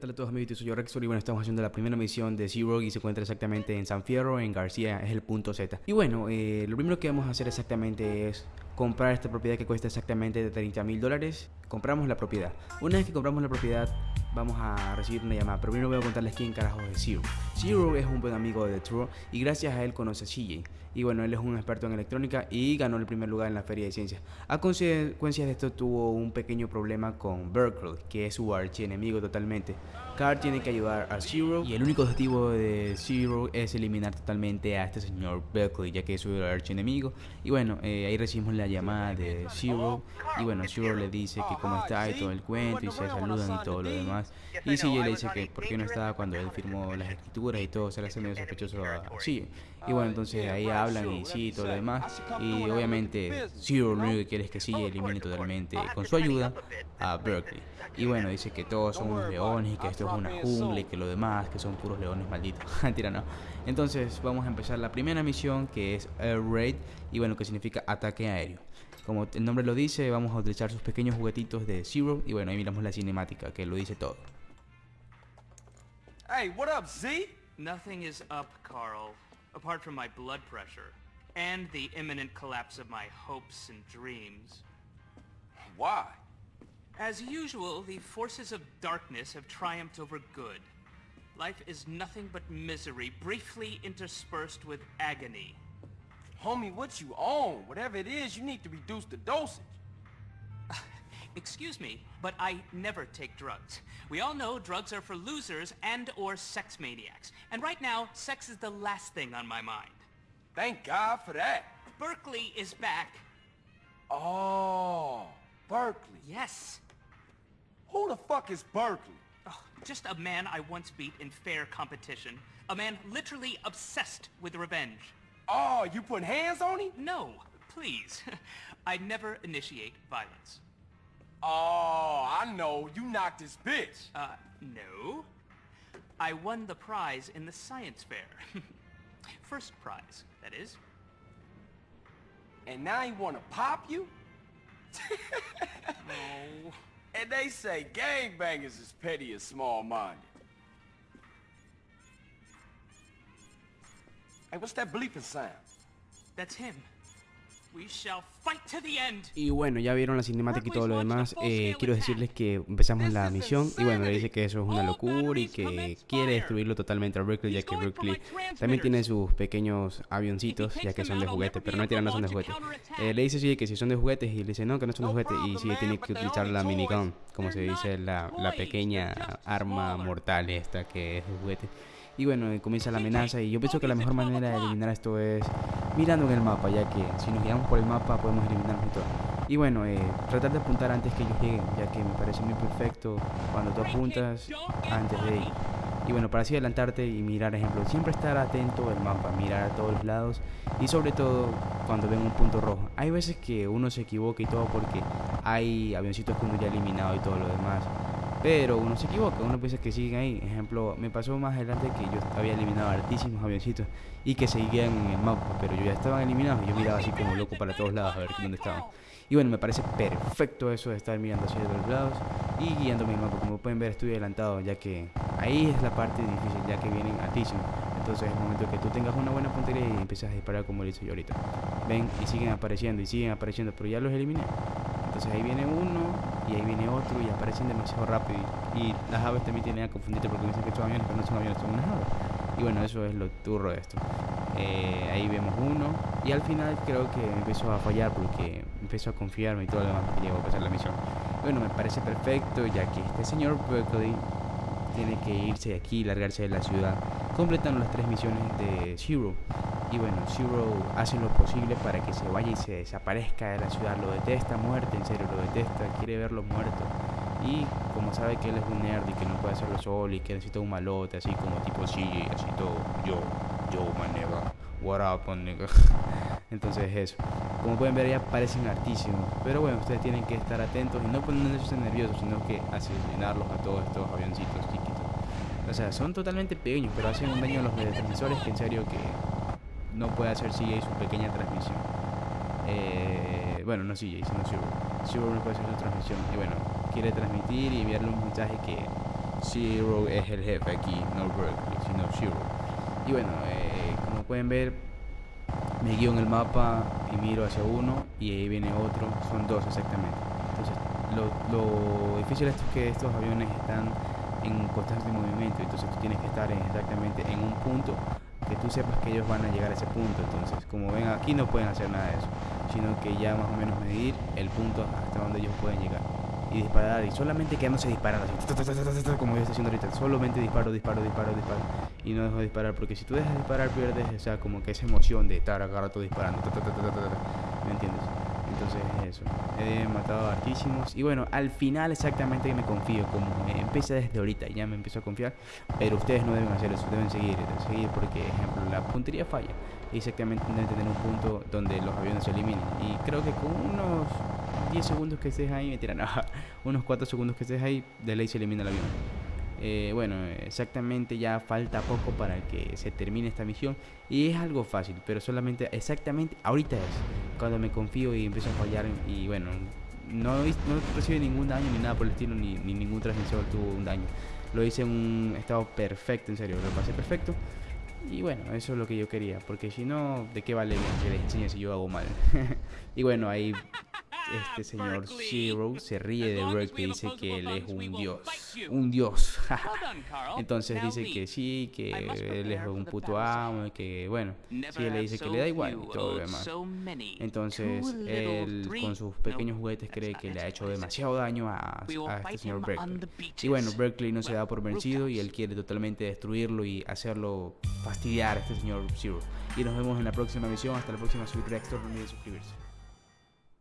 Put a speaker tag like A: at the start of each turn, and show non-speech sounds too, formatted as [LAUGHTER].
A: tal a todos amigos? Soy yo Rexor y bueno, estamos haciendo la primera misión de Zero y se encuentra exactamente en San Fierro, en García, es el punto Z. Y bueno, eh, lo primero que vamos a hacer exactamente es comprar esta propiedad que cuesta exactamente de 30 mil dólares. Compramos la propiedad. Una vez que compramos la propiedad, vamos a recibir una llamada. Pero primero voy a contarles quién carajo es Zero. Zero es un buen amigo de True y gracias a él conoce a CJ. Y bueno, él es un experto en electrónica y ganó el primer lugar en la Feria de Ciencias. A consecuencia de esto tuvo un pequeño problema con Berkeley, que es su archienemigo totalmente. Carl tiene que ayudar a Zero y el único objetivo de Zero es eliminar totalmente a este señor Berkeley, ya que es su archienemigo. Y bueno, eh, ahí recibimos la llamada de Zero y bueno, Zero le dice que cómo está y todo el cuento y se saludan y todo lo demás. Y CJ le dice que por qué no estaba cuando él firmó las escrituras y todo, se le hace medio sospechoso a CJ. Y bueno, entonces ahí hablan y sí, todo lo demás. Y obviamente Zero lo único que quiere es que CJ elimine totalmente, con su ayuda, a Berkeley. Y bueno, dice que todos somos leones y que esto es una jungla y que lo demás, que son puros leones malditos. [LAUGHS] Mentira, no. Entonces vamos a empezar la primera misión que es Air Raid y bueno, que significa ataque aéreo. Como el nombre lo dice, vamos a utilizar sus pequeños juguetitos de Zero y bueno, ahí miramos la cinemática que lo dice todo.
B: Hey, what up, Z?
C: Nothing is up, Carl, apart from my blood pressure and the imminent collapse of my hopes and dreams.
B: Why?
C: As usual, the forces of darkness have triumphed over good. Life is nothing but misery, briefly interspersed with agony.
B: Homie, what you on? Whatever it is, you need to reduce the dosage. [LAUGHS]
C: Excuse me, but I never take drugs. We all know drugs are for losers and or sex maniacs. And right now, sex is the last thing on my mind.
B: Thank God for that.
C: Berkeley is back.
B: Oh, Berkeley.
C: Yes.
B: Who the fuck is Berkeley?
C: Oh, just a man I once beat in fair competition. A man literally obsessed with revenge.
B: Oh, you putting hands on him?
C: No, please. [LAUGHS] I never initiate violence.
B: Oh, I know. You knocked his bitch.
C: Uh, no. I won the prize in the science fair. [LAUGHS] First prize, that is.
B: And now he wanna pop you? [LAUGHS]
C: Oh.
B: And they say gangbangers is petty and small-minded. Hey, what's that bleeping sound?
C: That's him. We shall fight to the end.
A: Y bueno, ya vieron la cinemática y todo lo demás. Eh, quiero decirles que empezamos la misión y bueno, le dice que eso es una locura y que quiere destruirlo totalmente a Berkeley, ya que Berkeley también tiene sus pequeños avioncitos, ya que son de juguete, pero no tiran, no son de juguete. Eh, le dice sí que si son de juguetes y le dice no, que no son de juguete y sí tiene que utilizar la minigun, como se dice, la, la pequeña arma mortal esta que es de juguete. Y bueno, comienza la amenaza y yo pienso que la mejor manera de eliminar esto es mirando en el mapa, ya que si nos guiamos por el mapa podemos eliminarnos y todo. Y bueno, eh, tratar de apuntar antes que ellos lleguen, ya que me parece muy perfecto cuando tú apuntas antes de ir. Y bueno, para así adelantarte y mirar, ejemplo, siempre estar atento al mapa, mirar a todos los lados y sobre todo cuando ven un punto rojo. Hay veces que uno se equivoca y todo porque hay avioncitos que uno ya ha eliminado y todo lo demás. Pero uno se equivoca, uno piensa que siguen ahí. Ejemplo, me pasó más adelante que yo había eliminado altísimos avioncitos y que seguían en el mapa, pero yo ya estaban eliminados y yo miraba así como loco para todos lados a ver dónde estaban. Y bueno, me parece perfecto eso de estar mirando hacia los lados y guiándome el mapa. Como pueden ver, estoy adelantado, ya que ahí es la parte difícil, ya que vienen altísimos. Entonces es el momento que tú tengas una buena puntería y empiezas a disparar como lo hice yo ahorita. Ven y siguen apareciendo y siguen apareciendo, pero ya los eliminé. Entonces ahí viene uno y ahí viene otro y aparecen demasiado rápido. Y, las aves también tienen a confundirte porque dicen que son aviones, pero no son aviones, son unas aves. Y bueno, eso es lo turro de esto. Eh, ahí vemos uno y al final creo que empezó a fallar porque empezó a confiarme y todo lo demás que llegó a pasar la misión. Bueno, me parece perfecto ya que este señor Berkeley tiene que irse de aquí, largarse de la ciudad, completando las tres misiones de Zero. Y bueno, Zero hace lo posible para que se vaya y se desaparezca de la ciudad. Lo detesta, muerte, en serio, lo detesta, quiere verlo muerto. Y como sabe que él es un nerd y que no puede hacerlo solo y que necesita un malote, así como tipo CJ, así todo, yo, yo, man, nigga, what up, nigga. [LAUGHS] Entonces eso. Como pueden ver ya parecen hartísimos. Pero bueno, ustedes tienen que estar atentos y no ponerse nerviosos, sino que asesinarlos a todos estos avioncitos chiquitos. O sea, son totalmente pequeños, pero hacen un daño a los transmisores que en serio que no puede hacer CJ su pequeña transmisión. Eh, bueno, no CJ, sino Zero. Zero no puede hacer su transmisión. Y bueno, quiere transmitir y enviarle un mensaje que Zero es el jefe aquí, no Berkeley, sino Zero. Y bueno, eh, como pueden ver, me guío en el mapa y miro hacia uno y ahí viene otro, son dos exactamente. Entonces, lo, difícil es que estos aviones están en constante movimiento, entonces tú tienes que estar exactamente en un punto que tú sepas que ellos van a llegar a ese punto. Entonces, como ven aquí no pueden hacer nada de eso, sino que ya más o menos medir el punto hasta donde ellos pueden llegar y disparar y solamente quedándose disparando así, como yo estoy haciendo ahorita, solamente disparo, disparo, disparo, disparo y no dejo de disparar porque si tú dejas de disparar pierdes, o sea, como que esa emoción de estar acá rato disparando, ¿me entiendes? Entonces eso, he matado hartísimos. Y bueno, al final exactamente me confío, como empecé desde ahorita, ya me empiezo a confiar, pero ustedes no deben hacer eso, deben seguir, seguir porque, ejemplo, la puntería falla. Exactamente deben tener un punto donde los aviones se eliminen. Y creo que con unos 10 segundos que estés ahí, me tiran [LAUGHS] unos 4 segundos que estés ahí, de ley se elimina el avión. Eh, bueno, exactamente ya falta poco para que se termine esta misión. Y es algo fácil, pero solamente exactamente ahorita es cuando me confío y empiezo a fallar y bueno, no, no recibe ningún daño ni nada por el estilo, ni, ni ningún transmisor tuvo un daño. Lo hice en un estado perfecto, en serio, lo pasé perfecto. Y bueno, eso es lo que yo quería, porque si no, ¿de qué vale que les enseñe si yo hago mal? [LAUGHS] y bueno, ahí este señor Zero se ríe de Berkeley y dice que él es un dios. [LAUGHS] Un dios. Entonces dice que sí, que él es un puto amo, que bueno, sí, él le dice que le da igual y todo lo demás. Entonces él con sus pequeños juguetes cree que le ha hecho demasiado daño a, a este señor Berkeley. Y bueno, Berkeley no se da por vencido y él quiere totalmente destruirlo y hacerlo fastidiar a este señor Zero. Y nos vemos en la próxima misión. Hasta la próxima. Soy Rextor. No olviden suscribirse.